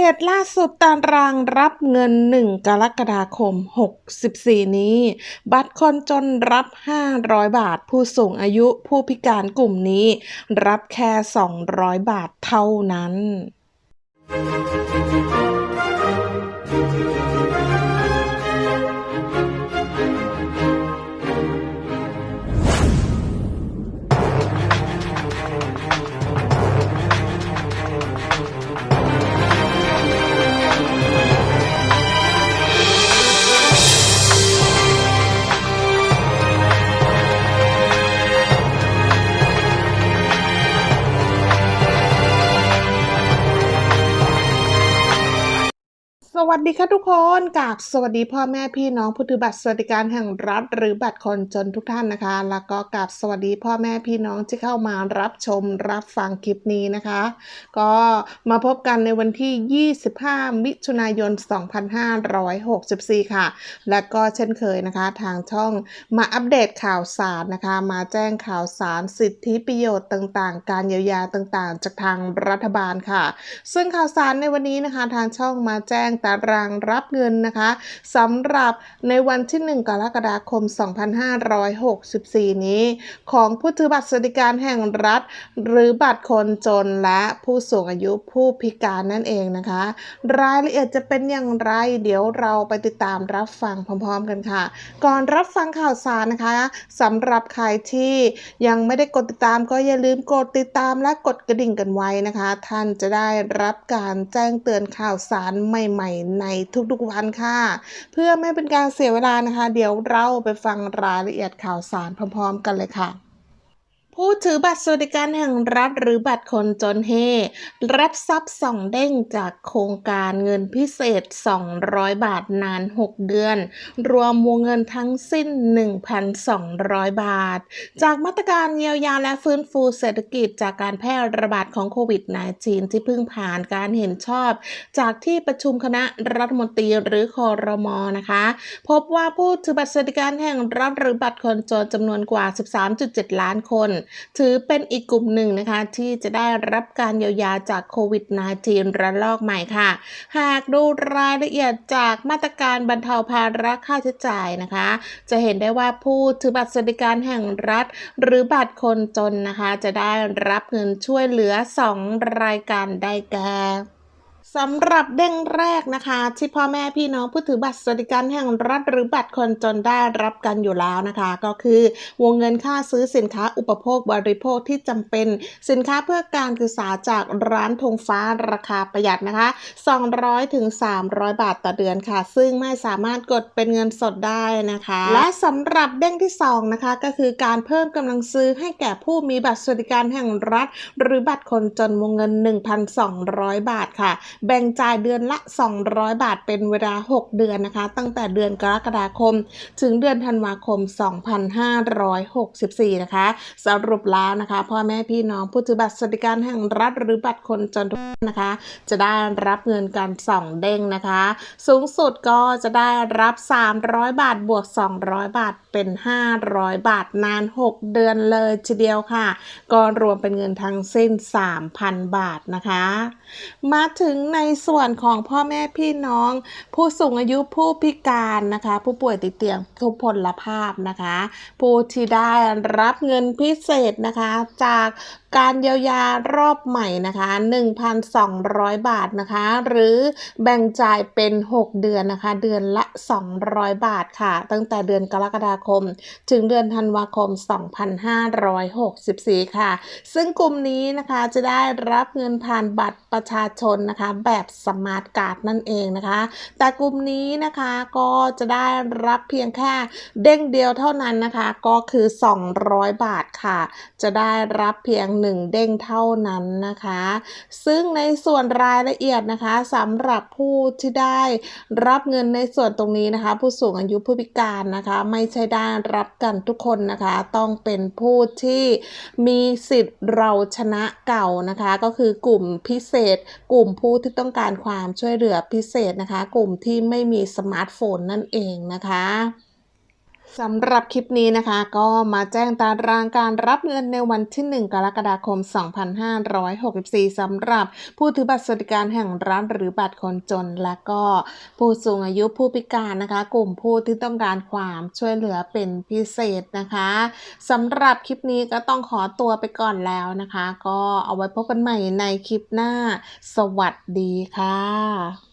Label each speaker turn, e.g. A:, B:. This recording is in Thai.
A: เดตล่าสุดตารางรับเงิน 1 กรกฎาคม 64 นี้ บัตรคนจนรับ 500 บาท ผู้สูงอายุผู้พิการกลุ่มนี้ รับแค่ 200 บาทเท่านั้น สวัสดีค่ะทุกคนกาบสวัสดีพ่อแม่พี่น้องผู้ถือบัตรสวัสดิการแห่งรัฐ หรือบัตรคนจนทุกท่านนะคะ แล้วก็กาบสวัสดีพ่อแม่พี่น้องที่เข้ามารับชมรับฟังคลิปนี้นะคะ ก็มาพบกันในวันที่ 25 มิถุนายน 2564 ค่ะ และก็เช่นเคยนะคะ ทางช่องมาอัปเดตข่าวสารนะคะ มาแจ้งข่าวสารสิทธิประโยชน์ต่างๆ การเยียวยาต่างๆ จากทางรัฐบาลค่ะ ซึ่งข่าวสารในวันนี้นะคะ ทางช่องมาแจ้งตารางรับเงินนะคะสำหรับในวันที่ 1 กรกฎาคม 2564 นี้ ของผู้ถือบัตรสวัสดิการแห่งรัฐ หรือบัตรคนจนและผู้สูงอายุผู้พิการนั่นเองนะคะ รายละเอียดจะเป็นอย่างไร เดี๋ยวเราไปติดตามรับฟังพร้อมๆกันค่ะ ก่อนรับฟังข่าวสารนะคะสำหรับใครที่ยังไม่ได้กดติดตามก็อย่าลืมกดติดตามและกดกระดิ่งกันไว้นะคะ ท่านจะได้รับการแจ้งเตือนข่าวสารใหม่ ๆในทุกๆวันค่ะ เพื่อไม่เป็นการเสียเวลานะคะ เดี๋ยวเราไปฟังรายละเอียดข่าวสารพร้อมๆ กันเลยค่ะ ผู้ถือบัตรสวัสดิการแห่งรัฐหรือบัตรคนจนเฮรับทรัพย์ส่องเด้งจากโครงการเงินพิเศษ 200 บาทนาน 6 เดือน รวมวงเงินทั้งสิ้น 1,200 บาท จากมาตรการเยียวยาและฟื้นฟูเศรษฐกิจจากการแพร่ระบาดของโควิด -19 ที่เพิ่งผ่านการเห็นชอบ จากที่ประชุมคณะรัฐมนตรีหรือคอรมอนะคะ พบว่าผู้ถือบัตรสวัสดิการแห่งรัฐหรือบัตรคนจนจำนวนกว่า 13.7 ล้านคนถือเป็นอีกกลุ่มหนึ่งนะคะ ที่จะได้รับการเยียวยาจากโควิด -19 ระลอกใหม่ค่ะ หากดูรายละเอียดจากมาตรการบรรเทาภาระค่าใช้จ่ายนะคะ จะเห็นได้ว่าผู้ถือบัตรสวัสดิการแห่งรัฐ หรือบัตรคนจนนะคะ จะได้รับเงินช่วยเหลือ 2 รายการได้แก่ สำหรับเด้งแรกนะคะ ที่พ่อแม่พี่น้องผู้ถือบัตรสวัสดิการแห่งรัฐหรือบัตรคนจนได้รับกันอยู่แล้วนะคะ ก็คือวงเงินค่าซื้อสินค้าอุปโภคบริโภคที่จำเป็น สินค้าเพื่อการศึกษาจากร้านธงฟ้าราคาประหยัดนะคะ 200ถึง300 บาทต่อเดือนค่ะ ซึ่งไม่สามารถกดเป็นเงินสดได้นะคะ และสำหรับเด้งที่2นะคะก็คือการเพิ่มกำลังซื้อให้แก่ผู้มีบัตรสวัสดิการแห่งรัฐ หรือบัตรคนจนวงเงิน 1,200 บาทค่ะแบ่งจ่ายเดือนละ 200 บาทเป็นเวลา 6 เดือนนะคะ ตั้งแต่เดือนกรกฎาคม ถึงเดือนธันวาคม 2564 นะคะ สรุปแล้วนะคะพ่อแม่พี่น้องผู้ถือบัตรสวัสดิการแห่งรัฐหรือบัตรคนจนทุกท่านนะคะ จะได้รับเงินการส่องเด้งนะคะ สูงสุดก็จะได้รับ 300 บาทบวก 200 บาทเป็น 500 บาทนาน 6 เดือนเลยทีเดียวค่ะ ก็รวมเป็นเงินทั้งสิ้น 3,000 บาทนะคะ มาถึงในส่วนของพ่อแม่พี่น้อง ผู้สูงอายุผู้พิการนะคะ ผู้ป่วยติดเตียงทุพพลภาพนะคะ ผู้ที่ได้รับเงินพิเศษนะคะ จากการเยียวยารอบใหม่นะคะ 1,200 บาทนะคะ หรือแบ่งจ่ายเป็น 6 เดือนนะคะ เดือนละ 200 บาทค่ะ ตั้งแต่เดือนกรกฎาคม ถึงเดือนธันวาคม 2564 ค่ะ ซึ่งกลุ่มนี้นะคะจะได้รับเงินผ่านบัตรประชาชนนะคะ แบบสมาร์ทการ์ดนั่นเองนะคะ แต่กลุ่มนี้นะคะก็จะได้รับเพียงแค่เด้งเดียวเท่านั้นนะคะ ก็คือ 200 บาทค่ะ จะได้รับเพียง1เด้งเท่านั้นนะคะ ซึ่งในส่วนรายละเอียดนะคะสำหรับผู้ที่ได้รับเงินในส่วนตรงนี้นะคะ ผู้สูงอายุผู้พิการนะคะ ไม่ใช่ได้รับกันทุกคนนะคะ ต้องเป็นผู้ที่มีสิทธิ์เราชนะเก่านะคะ ก็คือกลุ่มพิเศษ กลุ่มผู้ที่ต้องการความช่วยเหลือพิเศษนะคะ กลุ่มที่ไม่มีสมาร์ทโฟนนั่นเองนะคะ สำหรับคลิปนี้นะคะก็มาแจ้งตารางการรับเงินในวันที่ 1 กรกฎาคม 2564 สำหรับผู้ถือบัตรสวัสดิการแห่งรัฐหรือบัตรคนจน และก็ผู้สูงอายุผู้พิการนะคะ กลุ่มผู้ที่ต้องการความช่วยเหลือเป็นพิเศษนะคะสำหรับคลิปนี้ก็ต้องขอตัวไปก่อนแล้วนะคะ ก็เอาไว้พบกันใหม่ในคลิปหน้า สวัสดีค่ะ